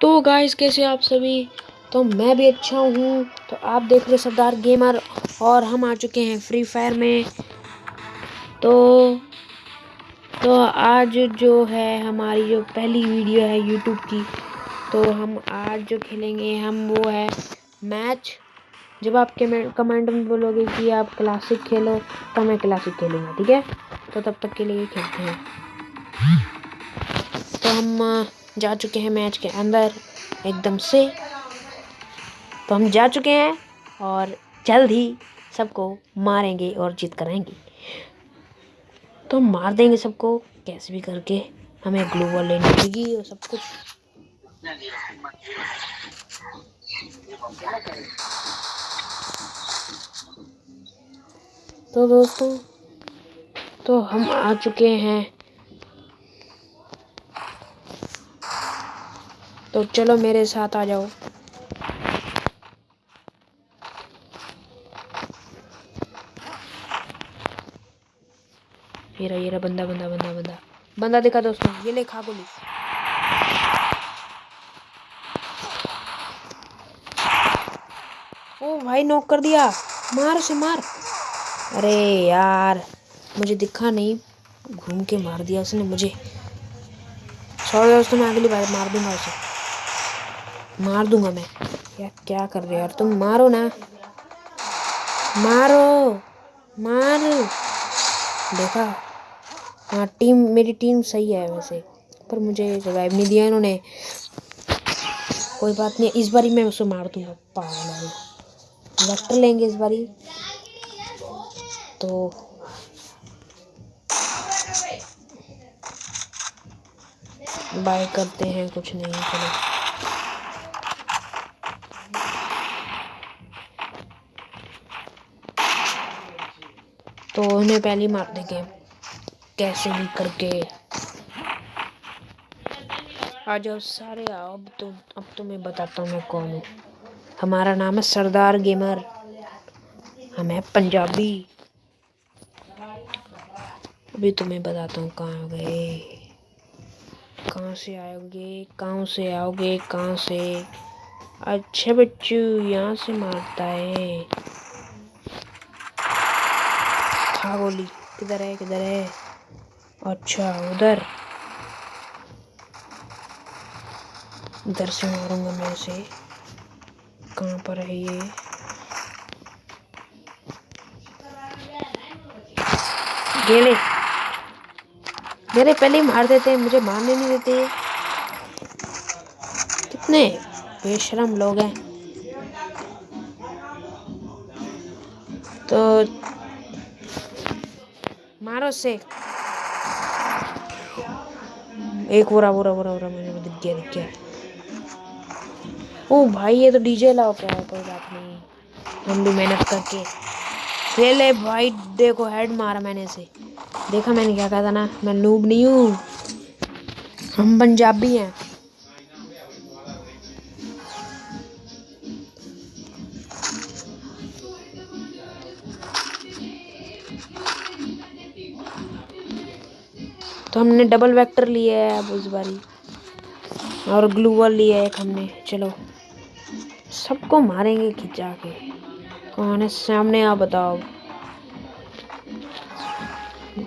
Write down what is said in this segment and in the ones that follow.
तो गाइस कैसे आप सभी? तो मैं भी अच्छा हूँ। तो आप देख रहे सरदार गेमर और हम आ चुके हैं फ्री फायर में। तो तो आज जो है हमारी जो पहली वीडियो है यूट्यूब की तो हम आज जो खेलेंगे, हम वो है मैच जब आप कमेंट में बोलोगे कि आप क्लासिक खेलो तो मैं क्लासिक खेलूँगा, ठीक है? तो तब तक के लिए खेलते हैं। तो हम जा चुके हैं मैच के अंदर एकदम से। तो हम जा चुके हैं और जल्द ही सबको मारेंगे और जीत कराएँगे तो मार देंगे सबको, कैसे भी करके। हमें ग्लू ग्लोबल लेनी पड़ेगी और सब कुछ। तो दोस्तों तो हम आ चुके हैं तो चलो मेरे साथ आ जाओ। ये रहा ये रहा, बंदा बंदा बंदा बंदा। बंदा देखा दोस्तों, ये ले खा गोली। ओ भाई, नॉक कर दिया। मार से मार। अरे यार, मुझे दिखा नहीं। घूम के मार दिया उसने मुझे। सॉरी दोस्तों, मैं अगली बार मार दूँगा उसे। मार दूँगा मैं। क्या क्या कर रहे हो यार? तुम मारो ना। मारो। मार। देखा? हाँ टीम मेरी टीम सही है वैसे, पर मुझे रिवाइव नहीं दिया इन्होंने। कोई बात नहीं, इस बारी मैं उसे मार दूँगा। पागल। वेक्टर लेंगे इस बारी। तो बाय करते हैं, कुछ नहीं चलो तो उन्हें पहले मार देंगे। कैसे भी करके। आ जाओ सारे आओ। अब तो अब तो मैं बताता हूँ मैं कौन हूँ। हमारा नाम है सरदार गेमर। हम है पंजाबी। अभी तुम्हें तो बताता हूँ कहाँ गए। कहाँ से आओगे? कहाँ से आओगे? कहाँ से? अच्छे बच्चू, यहाँ से मारता है। खा गोली किधर है किधर है? अच्छा उधर। इधर से मारूँगा मैं इसे। कहाँ पर है ये? गेले मेरे पहले ही मार देते हैं, मुझे मारने नहीं देते कितने बेशरम लोग हैं। तो मारो से। एक बुरा बुरा बुरा बुरा, मैंने दिख गया दिख गया। ओ भाई, ये तो डीजे लाओ क्या है, कोई बात नहीं। हम भी मेहनत करके खेले भाई, देखो हेड मारा मैंने इसे। देखा मैंने क्या कहा था ना, मैं नूब नहीं हूँ। हम पंजाबी हैं। तो हमने डबल वेक्टर लिया है अब उस बारी। और ग्लूवल लिया है हमने। चलो। सबको मारेंगे खिंचा के कौन है सामने, आप बताओ।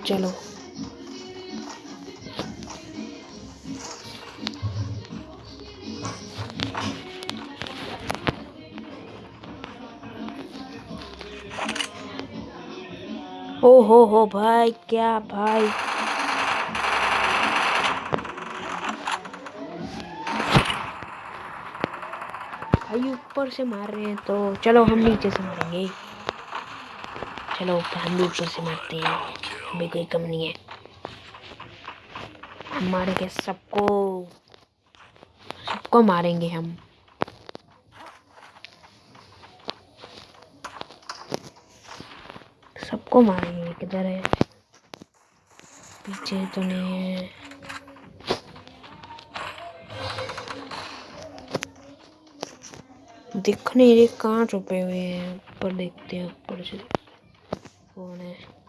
चलो। ओ हो हो भाई, क्या भाई? भाई ऊपर से मार रहे हैं तो चलो हम नीचे से मारेंगे चलो हम भी ऊपर से मारते हैं भी कोई कम नहीं है हम मारेंगे सबको सबको मारेंगे हम सबको मारेंगे किधर है पीछे तो नहीं है दिख नहीं रही कहाँ छुपे हुए हैं? ऊपर देखते हैं, ऊपर से। कौन है?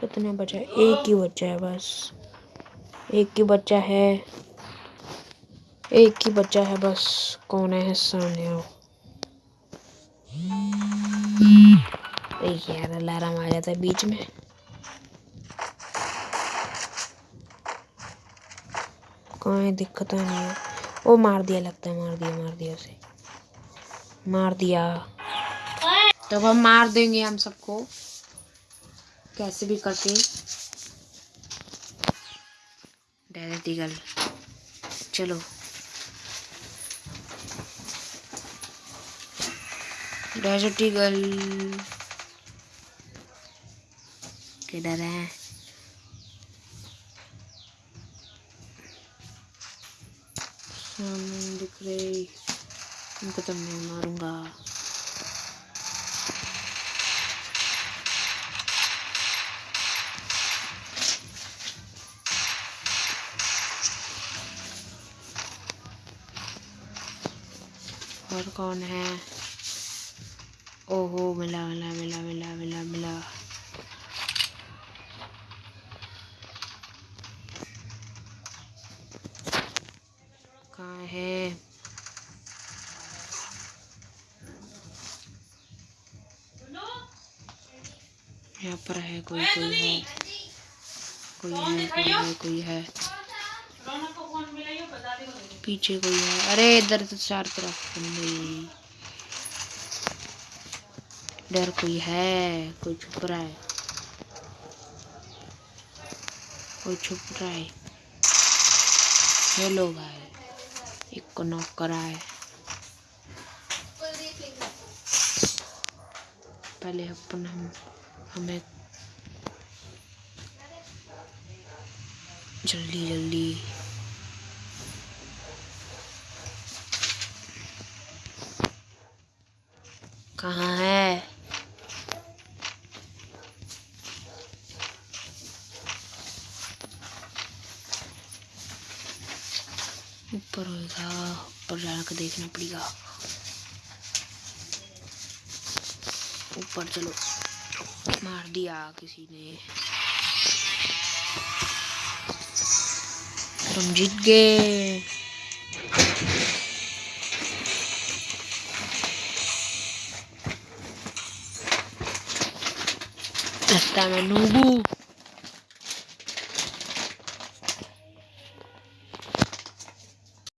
कितना बचा एक ही बच्चा है बस। एक ही बच्चा है। एक ही बच्चा है बस। कौन है? सामने आओ। यार अलार्म आ जाता है बीच में। कोई दिक्कत नहीं है। वो मार दिया, लगता है मार दिया मार दिया उसे। मार दिया। तब हम मार देंगे हम सबको। कैसे भी करके डेजर्ट ईगल चलो। डेजर्ट ईगल किधर है? सामने दिख रहे। उनको तो मैं मारूँगा। और कौन है? ओहो मिला मिला मिला मिला मिला मिला। कहाँ है? यहाँ पर है कोई कोई है। कोई है कोई है कोई है। पीछे कोई है। अरे इधर तो चार तरफ़ बंदे इधर कोई है? कोई छुप रहा है? कोई छुप रहा है? हेलो भाई एक को नॉक करा है। पहले अपन हम, हमें जल्दी जल्दी। कहाँ है? होगा ऊपर जाकर देखना पड़ेगा। ऊपर चलो, मार दिया किसी ने। तुम जीत गए। मैं नूबू।